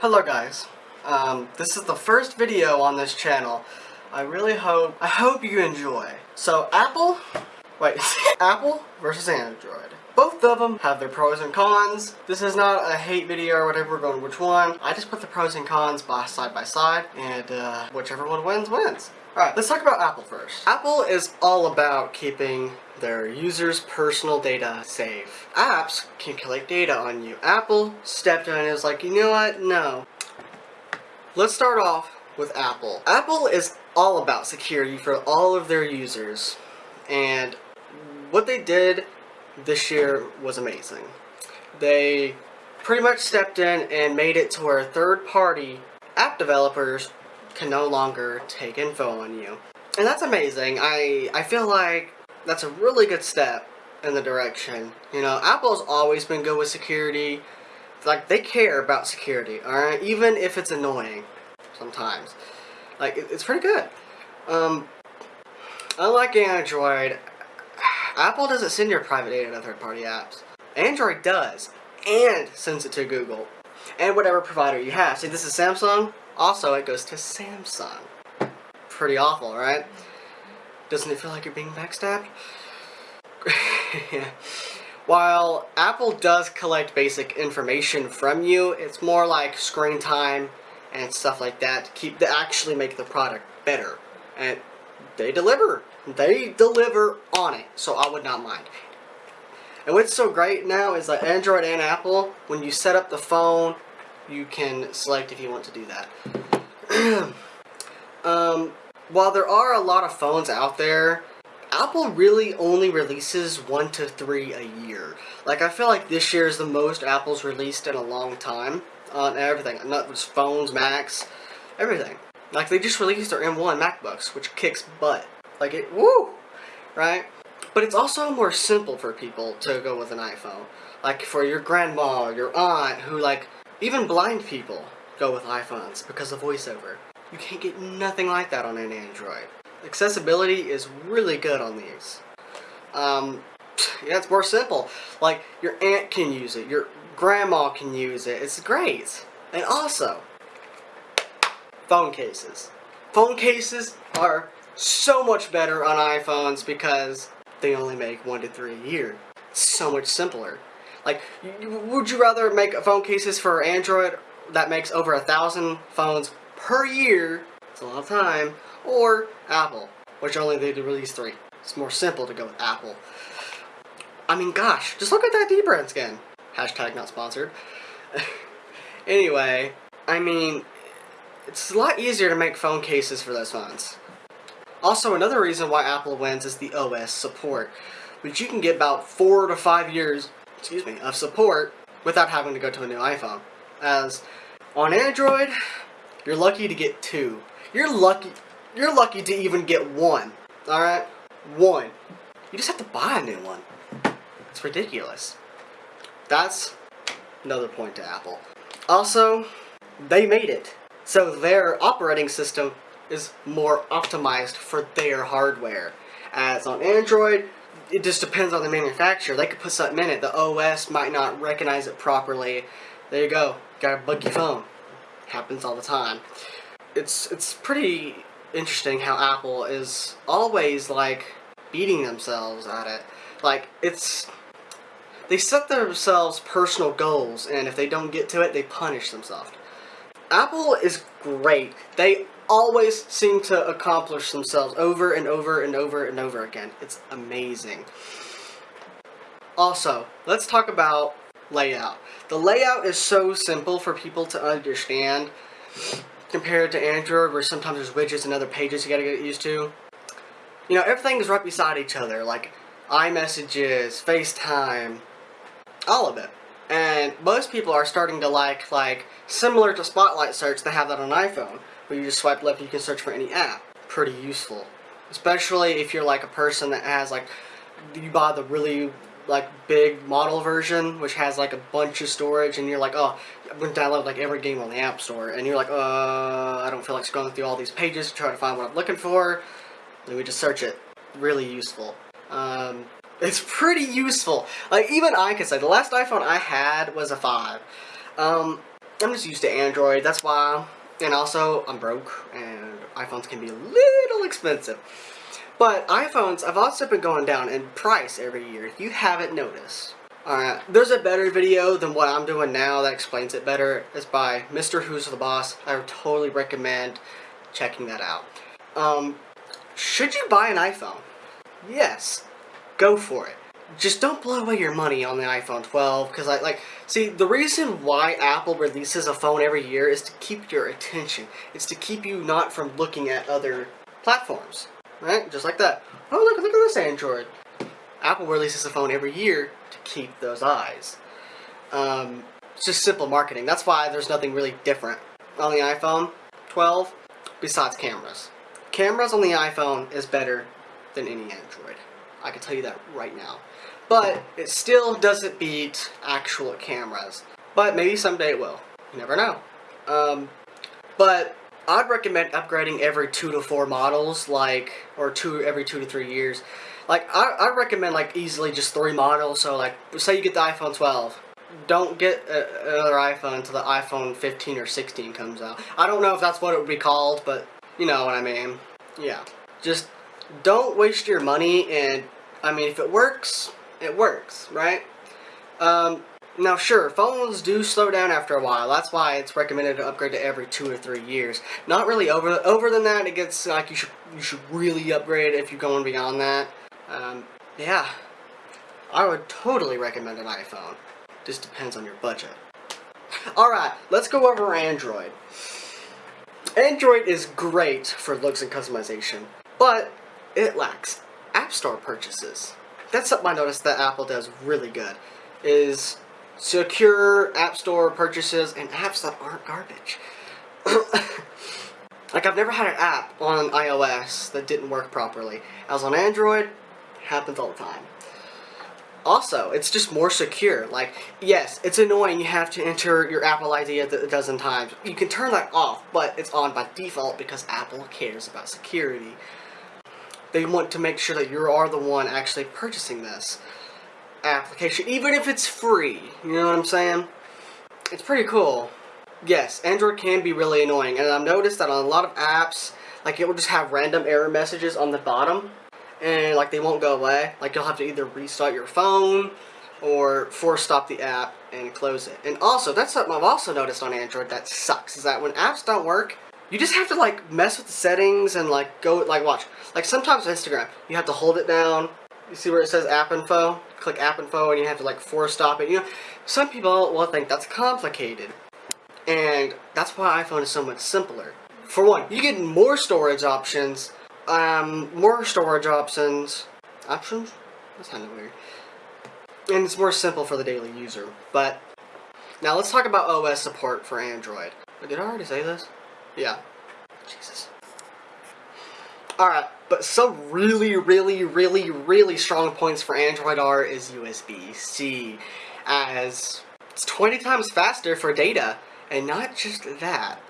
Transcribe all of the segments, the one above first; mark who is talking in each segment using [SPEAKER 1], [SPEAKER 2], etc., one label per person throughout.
[SPEAKER 1] Hello guys. Um, this is the first video on this channel. I really hope, I hope you enjoy. So Apple, wait, Apple versus Android. Both of them have their pros and cons. This is not a hate video or whatever, we're going which one. I just put the pros and cons by side by side, and uh, whichever one wins, wins. Alright, let's talk about Apple first. Apple is all about keeping their users' personal data safe. Apps can collect data on you. Apple stepped in and was like, you know what? No. Let's start off with Apple. Apple is all about security for all of their users. And what they did this year was amazing. They pretty much stepped in and made it to where third-party app developers can no longer take info on you. And that's amazing. I, I feel like that's a really good step in the direction. You know, Apple's always been good with security. Like, they care about security, alright? Even if it's annoying sometimes. Like, it's pretty good. Um, unlike Android, Apple doesn't send your private data to third-party apps. Android does, and sends it to Google, and whatever provider you have. See, this is Samsung. Also, it goes to Samsung. Pretty awful, right? Doesn't it feel like you're being backstabbed? While Apple does collect basic information from you, it's more like screen time and stuff like that to keep to actually make the product better. And they deliver. They deliver on it, so I would not mind. And what's so great now is that Android and Apple, when you set up the phone, you can select if you want to do that. um, while there are a lot of phones out there, Apple really only releases one to three a year. Like, I feel like this year is the most Apple's released in a long time on everything. Not just phones, Macs, everything. Like, they just released their M1 MacBooks, which kicks butt. Like, it, woo! Right? But it's also more simple for people to go with an iPhone. Like, for your grandma, or your aunt, who, like, even blind people go with iPhones because of VoiceOver. You can't get nothing like that on an Android. Accessibility is really good on these. Um, yeah, it's more simple. Like, your aunt can use it, your grandma can use it. It's great. And also, phone cases. Phone cases are so much better on iPhones because they only make one to three a year. It's so much simpler. Like, would you rather make phone cases for Android that makes over a thousand phones per year, it's a lot of time, or Apple, which only they release three. It's more simple to go with Apple. I mean, gosh, just look at that dbrand skin. Hashtag not sponsored. anyway, I mean, it's a lot easier to make phone cases for those phones. Also, another reason why Apple wins is the OS support, which you can get about four to five years, excuse me, of support without having to go to a new iPhone. As on Android, you're lucky to get two. You're lucky you're lucky to even get one. Alright? One. You just have to buy a new one. It's ridiculous. That's another point to Apple. Also, they made it. So their operating system is more optimized for their hardware. As on Android, it just depends on the manufacturer. They could put something in it. The OS might not recognize it properly. There you go. Got a buggy phone. Happens all the time. It's it's pretty interesting how Apple is always like beating themselves at it. Like it's they set themselves personal goals and if they don't get to it, they punish themselves. Apple is great. They always seem to accomplish themselves over and over and over and over again. It's amazing. Also, let's talk about layout. The layout is so simple for people to understand compared to Android where sometimes there's widgets and other pages you gotta get used to. You know, everything is right beside each other, like iMessages, FaceTime, all of it. And most people are starting to like, like, similar to Spotlight Search, they have that on iPhone, where you just swipe left you can search for any app. Pretty useful. Especially if you're like a person that has like, you buy the really like big model version, which has like a bunch of storage, and you're like, oh, I'm gonna download like every game on the App Store, and you're like, uh, I don't feel like scrolling through all these pages to try to find what I'm looking for. Let me just search it. Really useful. Um, it's pretty useful. Like even I can say the last iPhone I had was a five. Um, I'm just used to Android. That's why. And also, I'm broke, and iPhones can be a little expensive. But iPhones, I've also been going down in price every year. You haven't noticed. Alright, there's a better video than what I'm doing now that explains it better. It's by Mr. Who's the Boss. I would totally recommend checking that out. Um, should you buy an iPhone? Yes. Go for it. Just don't blow away your money on the iPhone 12 because I like see the reason why Apple releases a phone every year is to keep your attention. It's to keep you not from looking at other platforms. Right? Just like that. Oh look look at this Android. Apple releases a phone every year to keep those eyes. Um, it's just simple marketing. That's why there's nothing really different on the iPhone 12 besides cameras. Cameras on the iPhone is better than any Android. I can tell you that right now. But it still doesn't beat actual cameras. But maybe someday it will. You never know. Um, but I'd recommend upgrading every two to four models, like, or two every two to three years. Like, I, I recommend, like, easily just three models. So, like, say you get the iPhone 12. Don't get a, another iPhone until the iPhone 15 or 16 comes out. I don't know if that's what it would be called, but you know what I mean. Yeah. Just don't waste your money and, I mean, if it works, it works, right? Um, now, sure, phones do slow down after a while. That's why it's recommended to upgrade to every two or three years. Not really over over than that. It gets like you should you should really upgrade if you're going beyond that. Um, yeah, I would totally recommend an iPhone. Just depends on your budget. All right, let's go over Android. Android is great for looks and customization, but it lacks App Store purchases. That's something I noticed that Apple does really good, is secure App Store purchases and apps that aren't garbage. like I've never had an app on iOS that didn't work properly. As on Android, happens all the time. Also, it's just more secure. Like, yes, it's annoying you have to enter your Apple ID a dozen times. You can turn that off, but it's on by default because Apple cares about security. They want to make sure that you are the one actually purchasing this application, even if it's free. You know what I'm saying? It's pretty cool. Yes, Android can be really annoying, and I've noticed that on a lot of apps, like it will just have random error messages on the bottom, and like they won't go away. Like you'll have to either restart your phone or force stop the app and close it. And also, that's something I've also noticed on Android that sucks, is that when apps don't work, you just have to like mess with the settings and like go, like watch. Like sometimes Instagram, you have to hold it down. You see where it says app info? Click app info and you have to like force stop it. You know, some people will think that's complicated. And that's why iPhone is so much simpler. For one, you get more storage options, um, more storage options, options? That's kind of weird. And it's more simple for the daily user. But, now let's talk about OS support for Android. Did I already say this? Yeah. Jesus. Alright, but some really, really, really, really strong points for Android R is USB-C, as it's 20 times faster for data, and not just that.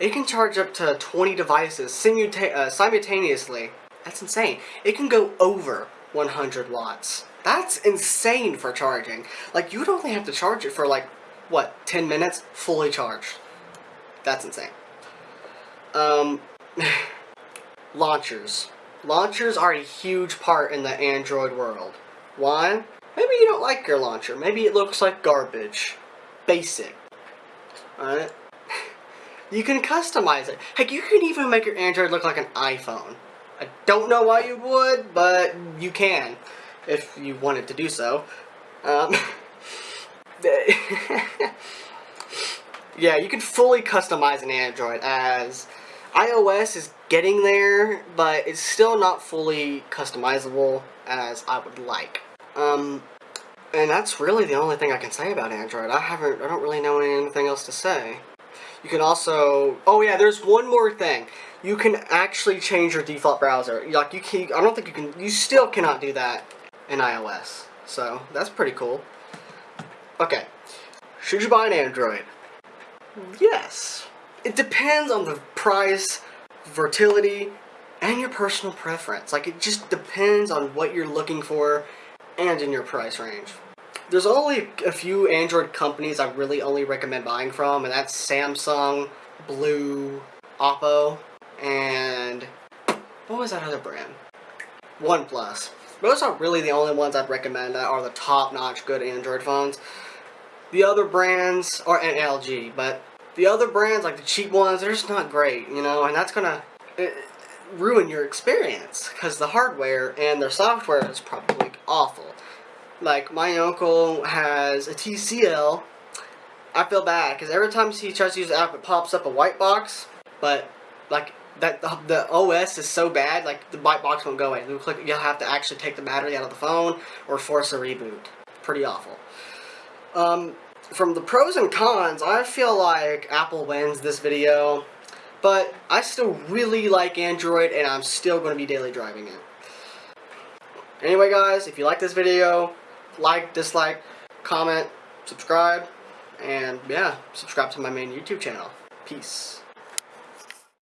[SPEAKER 1] It can charge up to 20 devices simulta uh, simultaneously. That's insane. It can go over 100 watts. That's insane for charging. Like, you'd only have to charge it for, like, what, 10 minutes? Fully charged. That's insane. Um, launchers. Launchers are a huge part in the Android world. Why? Maybe you don't like your launcher. Maybe it looks like garbage. Basic. Alright? you can customize it. Heck, you can even make your Android look like an iPhone. I don't know why you would, but you can. If you wanted to do so. Um, yeah, you can fully customize an Android as iOS is getting there, but it's still not fully customizable as I would like. Um, and that's really the only thing I can say about Android. I haven't, I don't really know anything else to say. You can also, oh yeah, there's one more thing. You can actually change your default browser. Like you can, I don't think you can, you still cannot do that in iOS. So, that's pretty cool. Okay, should you buy an Android? Yes. It depends on the price, fertility, and your personal preference. Like, it just depends on what you're looking for and in your price range. there's only a few Android companies I really only recommend buying from, and that's Samsung, Blue, Oppo, and what was that other brand? OnePlus. Those are really the only ones I'd recommend that are the top-notch good Android phones. The other brands, are and LG, but the other brands, like the cheap ones, they're just not great, you know, and that's gonna ruin your experience because the hardware and their software is probably awful. Like, my uncle has a TCL. I feel bad because every time he tries to use the app, it pops up a white box, but like that the, the, OS is so bad, like the white box won't go away. You'll, click, you'll have to actually take the battery out of the phone or force a reboot. Pretty awful. Um, from the pros and cons, I feel like Apple wins this video, but I still really like Android and I'm still going to be daily driving it. Anyway guys, if you like this video, like, dislike, comment, subscribe, and yeah, subscribe to my main YouTube channel. Peace.